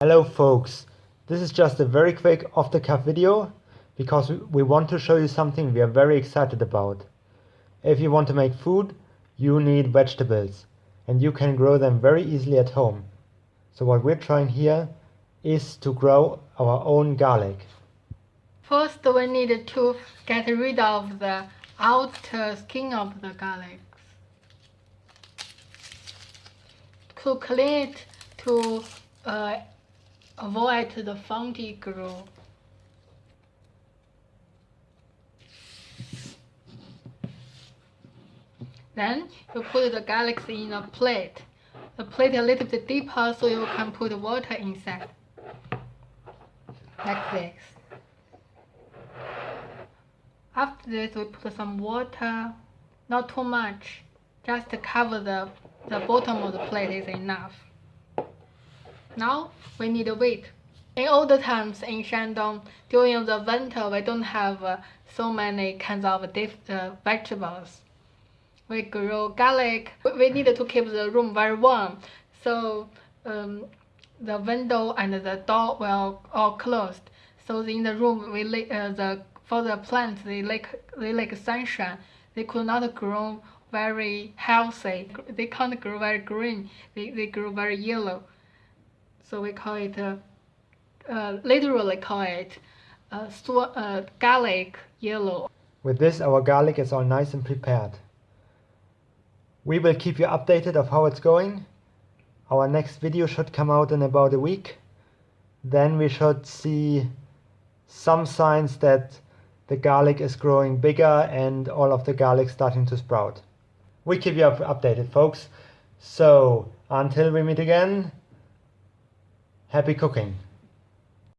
Hello folks, this is just a very quick off the cuff video because we want to show you something we are very excited about. If you want to make food, you need vegetables and you can grow them very easily at home. So what we're trying here is to grow our own garlic. First we need to get rid of the outer skin of the garlic. To clean it to uh, avoid the fungi grow. Then you put the garlic in a plate. The plate a little bit deeper so you can put water inside. Like this. After this we put some water, not too much, just to cover the, the bottom of the plate is enough. Now we need wheat. In old times in Shandong, during the winter, we don't have uh, so many kinds of uh, vegetables. We grow garlic. We need to keep the room very warm, so um, the window and the door were all closed. So in the room, we uh, the for the plants they like they like sunshine. They could not grow very healthy. They can't grow very green. They they grow very yellow. So we call it, uh, uh, literally call it uh, uh, garlic yellow. With this our garlic is all nice and prepared. We will keep you updated of how it's going. Our next video should come out in about a week. Then we should see some signs that the garlic is growing bigger and all of the garlic starting to sprout. We keep you updated folks. So until we meet again, Happy cooking!